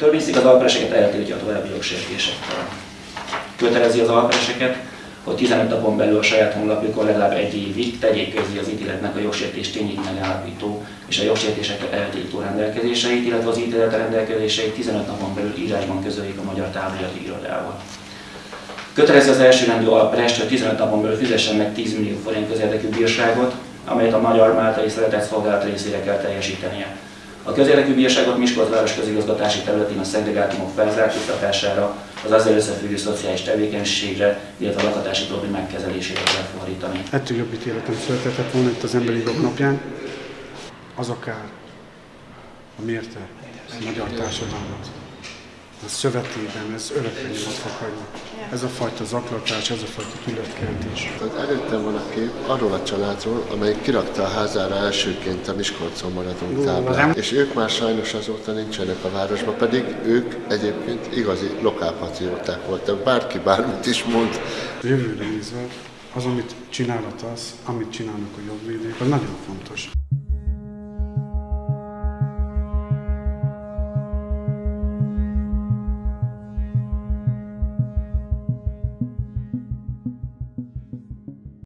törvényszék az alpereseket eltiltja a további jogsértésektől. Kötelezi az alpereseket, hogy 15 napon belül a saját honlapjukon legalább egy évig tegyék közé az ítéletnek a jogsértés tényét megállapító és a jogsértéseket eltiltó rendelkezéseit, illetve az ítélet rendelkezéseit 15 napon belül írásban közöljék a Magyar Távolati Irodával. Kötelezi az elsőrendű alprest, hogy 15 napon belül fizessen meg 10 millió forint közérdekű bírságot, amelyet a Magyar Máltai Szeretett Szolgálat részére kell teljesítenie. A közérdekű bírságot Miskolc város közigazgatási területén a szegregátumok felzárkóztatására, az azzal összefüggő szociális tevékenységre, illetve a lakatási problémák kezelésére kell fordítani. Ettől jobb ítéletem született volna itt az Emberi Jogok napján. Az akár a mérte a magyar társadalmat. A szövetében ez örökre nyomot fog hagyni. Ez a fajta zaklatás, ez a fajta tületkeltés. Tehát előttem van a kép arról a családról, amely kirakta a házára elsőként a Miskolcon maradunk táblát. És ők már sajnos azóta nincsenek a városban, pedig ők egyébként igazi lokálpatrióták voltak. Bárki bármit is mond. Jövőre nézve az, amit csinálhat az, amit csinálnak a jogvédők, az nagyon fontos.